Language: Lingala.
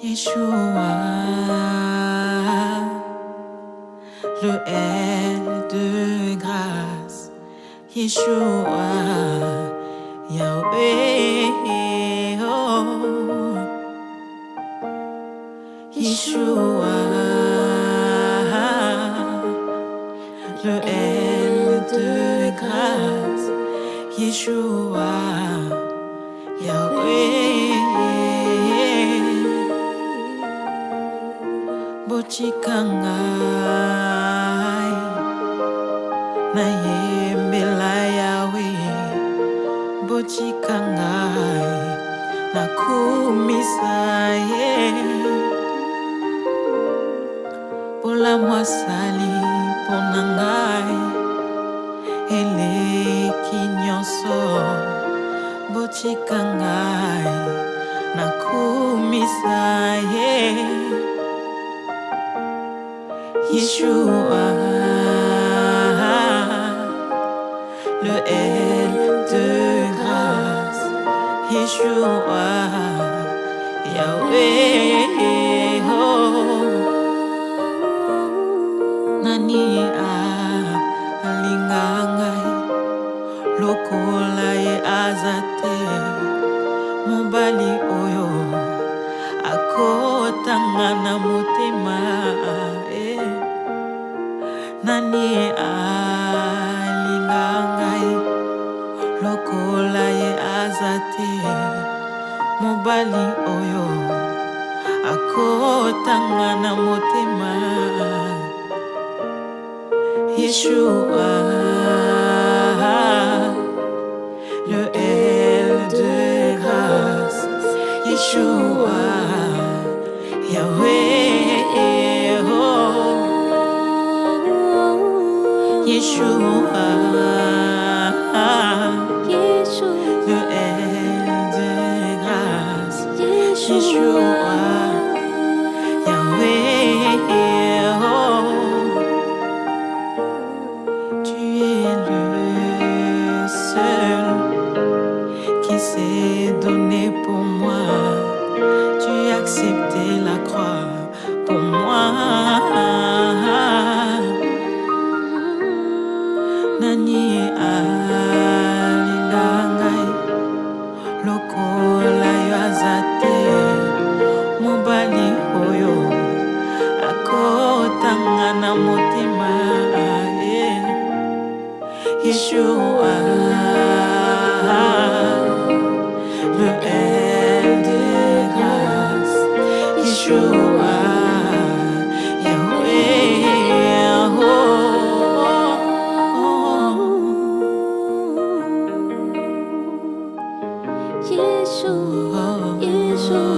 Yeshua, le L de grâce, Yeshua, Yahweh, oh. Yeshua, le L de grâce, Yeshua. otika ngai nayembela yawe botika ngai nakumisa ye polamu asali mpo na ngai eleki nyonso botika ngai nakumisa ye yeah. Yeshua, le L de grâce, Yeshua, Yahweh, oh. Nani alinga ngai lokola ye aza te mobali oyo akotanga na motema mobali oyo akotanga na motema yeshua le el de grâce yeshua yahweh yeshua tu es le seul qui s'est donné pour moi. Tu as accepté la croix pour moi. na motima Yeshua Le de Yeshua Yeshua, Yeshua